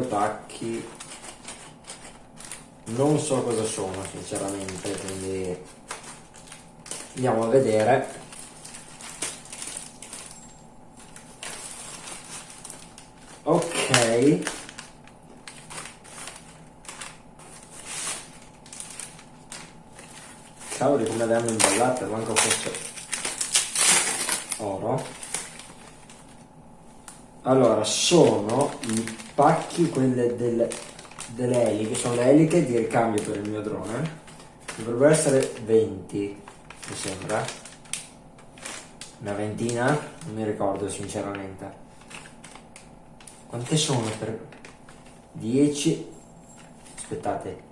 pacchi? Non so cosa sono sinceramente quindi andiamo a vedere. Ok. Cavoli come le hanno imballate manco fosse oro allora sono i pacchi quelle delle, delle eliche sono le eliche di ricambio per il mio drone. Dovrebbero essere 20 mi sembra. Una ventina? Non mi ricordo sinceramente. Quante sono per 10 aspettate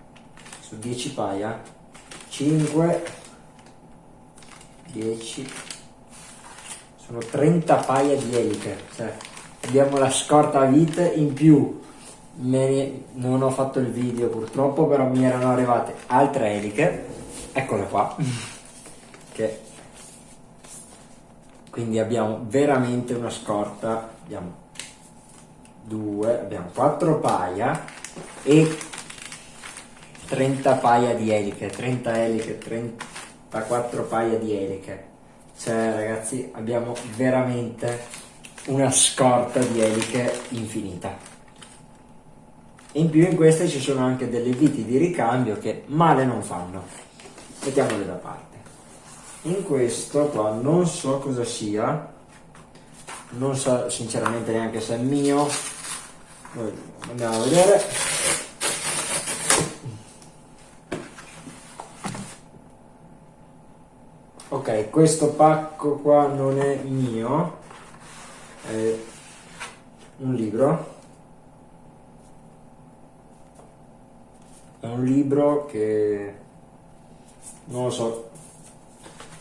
su 10 paia. 5 10 sono 30 paia di eliche cioè abbiamo la scorta a vite in più ne, non ho fatto il video purtroppo però mi erano arrivate altre eliche. Eccole qua. Che quindi abbiamo veramente una scorta. Abbiamo due abbiamo quattro paia e 30 paia di eliche, 30 eliche, 34 paia di eliche. Cioè ragazzi abbiamo veramente una scorta di eliche infinita. In più in queste ci sono anche delle viti di ricambio che male non fanno. Mettiamole da parte. In questo qua non so cosa sia, non so sinceramente neanche se è mio, andiamo a vedere. ok questo pacco qua non è mio è un libro. È un libro che non lo so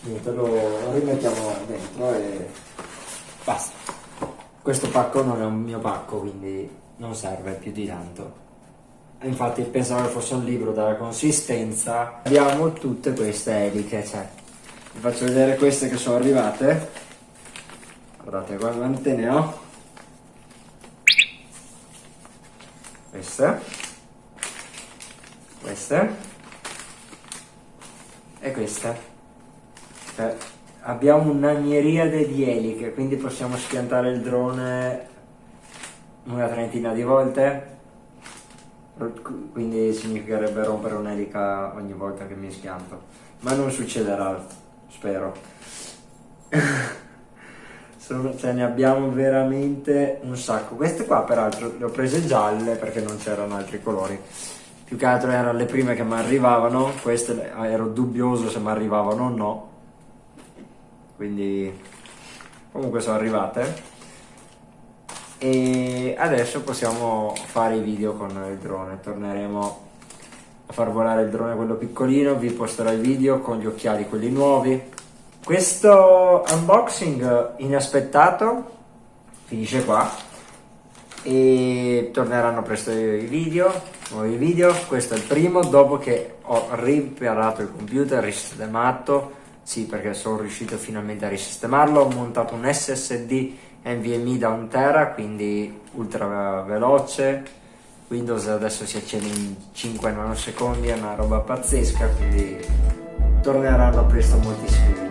niente lo rimettiamo dentro e basta. Questo pacco non è un mio pacco quindi non serve più di tanto. Infatti pensavo che fosse un libro dalla consistenza. Abbiamo tutte queste eliche cioè vi faccio vedere queste che sono arrivate guardate quante ne ho. Queste. Queste. E queste. Cioè, abbiamo una miriade di eliche quindi possiamo schiantare il drone una trentina di volte. Quindi significherebbe rompere un'elica ogni volta che mi schianto. Ma non succederà spero. Sono, cioè ne abbiamo veramente un sacco. Queste qua peraltro le ho prese gialle perché non c'erano altri colori. Più che altro erano le prime che mi arrivavano, queste ero dubbioso se mi arrivavano o no. Quindi comunque sono arrivate. E adesso possiamo fare i video con il drone. Torneremo a far volare il drone quello piccolino, vi posterò il video con gli occhiali quelli nuovi. Questo unboxing inaspettato finisce qua e torneranno presto i video, nuovi video, questo è il primo dopo che ho riparato il computer, risistemato, sì perché sono riuscito finalmente a risistemarlo, ho montato un SSD NVMe da 1 tera, quindi ultra veloce, Windows adesso si accende in 5 nanosecondi, è una roba pazzesca, quindi torneranno presto moltissimi video